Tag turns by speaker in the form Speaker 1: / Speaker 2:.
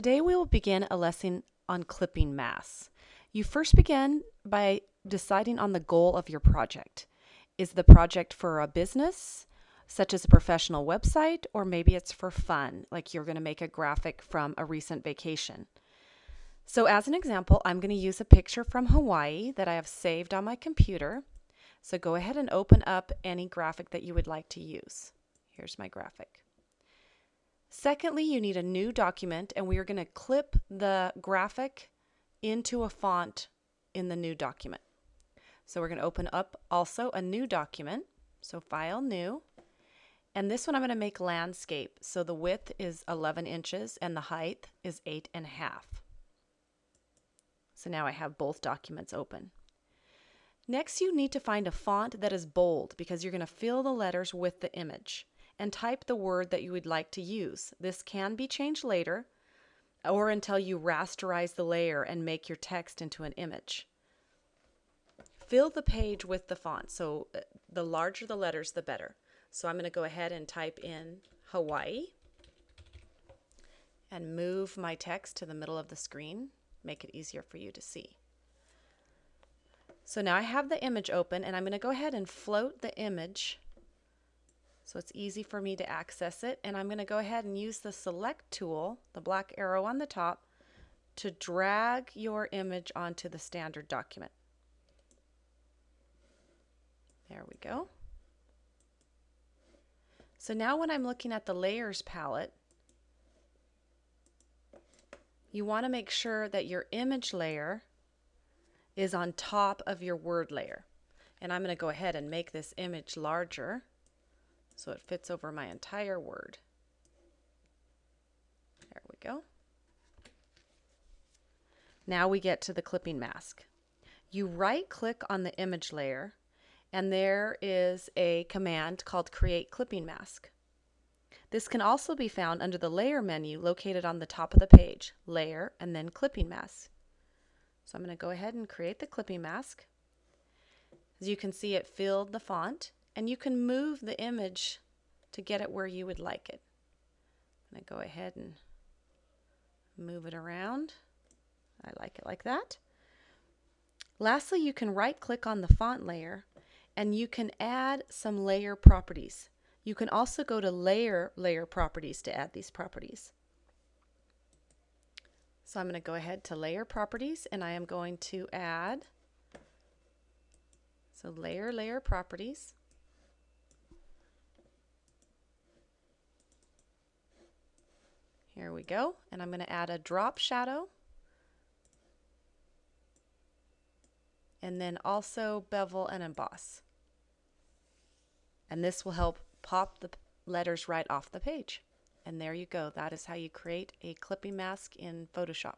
Speaker 1: Today we will begin a lesson on clipping masks. You first begin by deciding on the goal of your project. Is the project for a business, such as a professional website, or maybe it's for fun, like you're going to make a graphic from a recent vacation. So as an example, I'm going to use a picture from Hawaii that I have saved on my computer. So go ahead and open up any graphic that you would like to use. Here's my graphic. Secondly, you need a new document and we are going to clip the graphic into a font in the new document. So we're going to open up also a new document. So file new. And this one I'm going to make landscape. So the width is 11 inches and the height is eight and a half. So now I have both documents open. Next, you need to find a font that is bold because you're going to fill the letters with the image and type the word that you would like to use. This can be changed later or until you rasterize the layer and make your text into an image. Fill the page with the font. So uh, the larger the letters, the better. So I'm going to go ahead and type in Hawaii and move my text to the middle of the screen, make it easier for you to see. So now I have the image open and I'm going to go ahead and float the image so it's easy for me to access it. And I'm going to go ahead and use the select tool, the black arrow on the top, to drag your image onto the standard document. There we go. So now when I'm looking at the layers palette, you want to make sure that your image layer is on top of your word layer. And I'm going to go ahead and make this image larger so it fits over my entire word. There we go. Now we get to the clipping mask. You right click on the image layer and there is a command called create clipping mask. This can also be found under the layer menu located on the top of the page, layer and then clipping mask. So I'm going to go ahead and create the clipping mask. As you can see it filled the font and you can move the image to get it where you would like it. I'm going to go ahead and move it around. I like it like that. Lastly, you can right click on the font layer and you can add some layer properties. You can also go to layer layer properties to add these properties. So I'm going to go ahead to layer properties and I am going to add so layer layer properties Here we go. And I'm going to add a drop shadow. And then also bevel and emboss. And this will help pop the letters right off the page. And there you go. That is how you create a clipping mask in Photoshop.